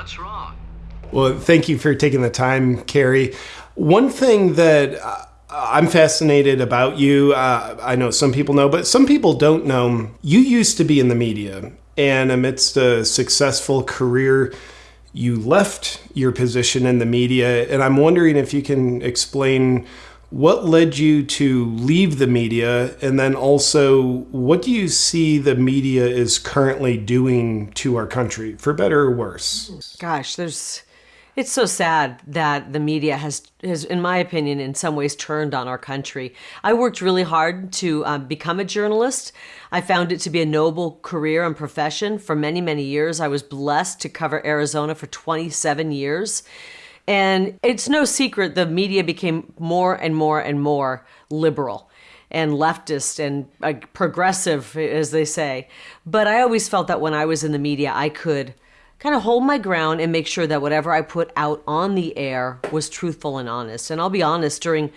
What's wrong? Well, thank you for taking the time, Kari. One thing that uh, I'm fascinated about you, uh, I know some people know, but some people don't know. You used to be in the media, and amidst a successful career, you left your position in the media. And I'm wondering if you can explain what led you to leave the media? And then also, what do you see the media is currently doing to our country, for better or worse? Gosh, there's. It's so sad that the media has, has, in my opinion, in some ways turned on our country. I worked really hard to um, become a journalist. I found it to be a noble career and profession for many, many years. I was blessed to cover Arizona for 27 years. And it's no secret the media became more and more and more liberal and leftist and uh, progressive, as they say. But I always felt that when I was in the media, I could kind of hold my ground and make sure that whatever I put out on the air was truthful and honest. And I'll be honest, during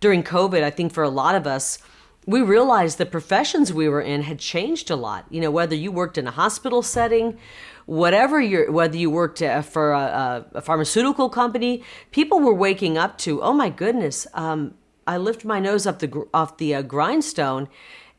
during COVID, I think for a lot of us, we realized the professions we were in had changed a lot. You know, whether you worked in a hospital setting whatever you whether you worked uh, for a, a, pharmaceutical company, people were waking up to, oh my goodness, um, I lift my nose up the off the uh, grindstone,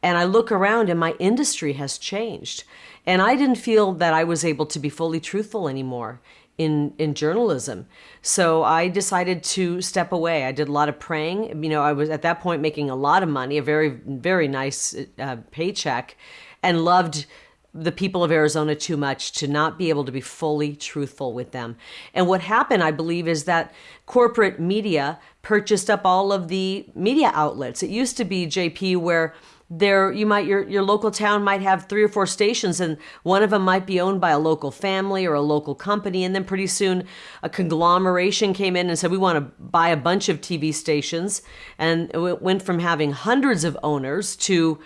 and I look around, and my industry has changed, and I didn't feel that I was able to be fully truthful anymore in in journalism. So I decided to step away. I did a lot of praying. You know, I was at that point making a lot of money, a very very nice uh, paycheck, and loved the people of Arizona too much to not be able to be fully truthful with them. And what happened, I believe, is that corporate media purchased up all of the media outlets. It used to be JP where there you might your your local town might have three or four stations and one of them might be owned by a local family or a local company and then pretty soon a conglomeration came in and said we want to buy a bunch of TV stations and it went from having hundreds of owners to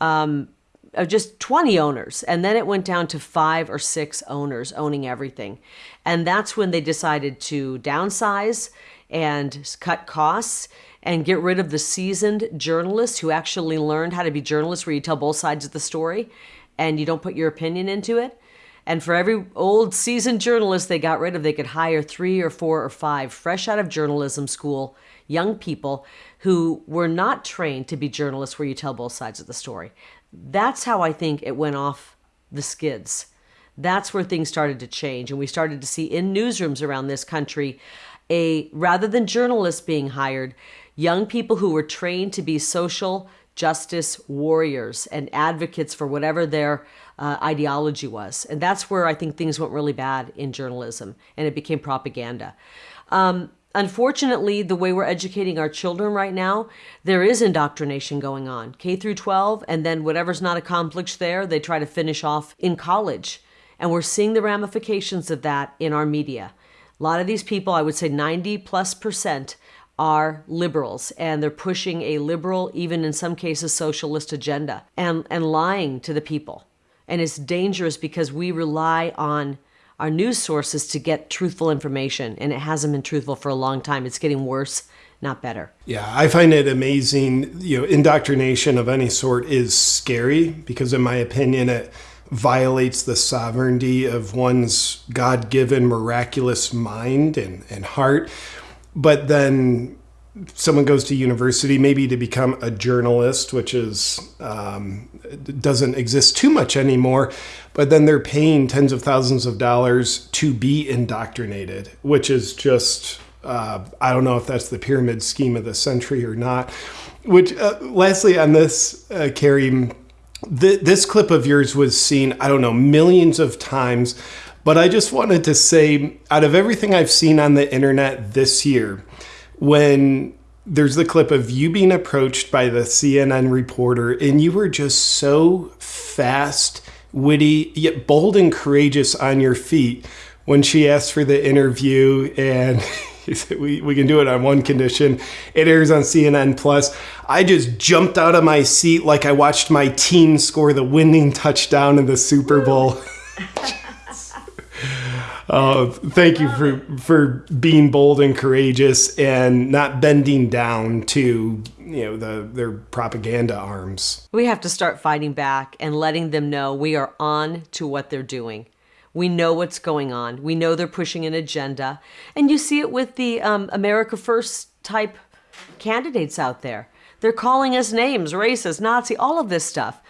um, of just 20 owners. And then it went down to five or six owners owning everything. And that's when they decided to downsize and cut costs and get rid of the seasoned journalists who actually learned how to be journalists where you tell both sides of the story and you don't put your opinion into it. And for every old seasoned journalist they got rid of, they could hire three or four or five fresh out of journalism school young people who were not trained to be journalists where you tell both sides of the story. That's how I think it went off the skids. That's where things started to change. And we started to see in newsrooms around this country a rather than journalists being hired, young people who were trained to be social justice warriors and advocates for whatever their uh, ideology was. And that's where I think things went really bad in journalism and it became propaganda. Um, Unfortunately, the way we're educating our children right now, there is indoctrination going on. K through 12 and then whatever's not accomplished there, they try to finish off in college. And we're seeing the ramifications of that in our media. A lot of these people, I would say 90 plus percent are liberals and they're pushing a liberal, even in some cases socialist agenda and, and lying to the people. And it's dangerous because we rely on our news sources to get truthful information, and it hasn't been truthful for a long time. It's getting worse, not better. Yeah, I find it amazing. You know, indoctrination of any sort is scary because, in my opinion, it violates the sovereignty of one's God given miraculous mind and, and heart. But then someone goes to university maybe to become a journalist which is um, doesn't exist too much anymore but then they're paying tens of thousands of dollars to be indoctrinated which is just uh, i don't know if that's the pyramid scheme of the century or not which uh, lastly on this uh, kari th- this clip of yours was seen i don't know millions of times but i just wanted to say out of everything i've seen on the internet this year when there's the clip of you being approached by the CNN reporter, and you were just so fast, witty, yet bold and courageous on your feet when she asked for the interview and he said we, we can do it on one condition it airs on cnn plus i just jumped out of my seat like i watched my team score the winning touchdown in the super bowl Uh, thank you for for being bold and courageous and not bending down to you know the their propaganda arms. We have to start fighting back and letting them know we are on to what they're doing. We know what's going on. We know they're pushing an agenda. And you see it with the um, America First type candidates out there. They're calling us names, racist, Nazi, all of this stuff.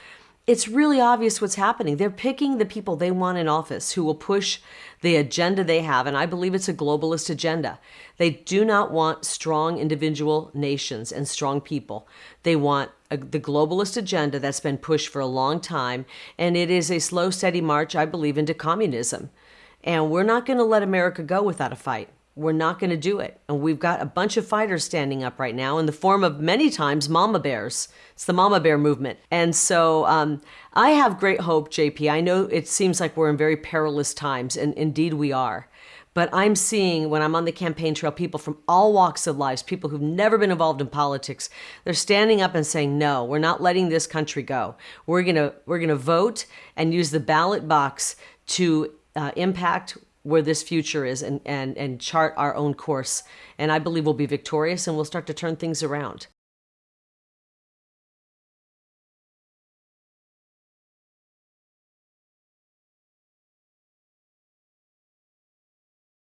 It's really obvious what's happening. They're picking the people they want in office who will push the agenda they have, and I believe it's a globalist agenda. They do not want strong individual nations and strong people. They want a, the globalist agenda that's been pushed for a long time, and it is a slow, steady march, I believe, into communism. And we're not going to let America go without a fight. We're not going to do it. And we've got a bunch of fighters standing up right now in the form of many times mama bears. It's the mama bear movement. And so um, I have great hope, JP. I know it seems like we're in very perilous times, and indeed we are. But I'm seeing when I'm on the campaign trail people from all walks of life, people who've never been involved in politics, they're standing up and saying, "No, we're not letting this country go. We're gonna we're gonna vote and use the ballot box to uh, impact where this future is and, and, and chart our own course. And I believe we'll be victorious and we'll start to turn things around.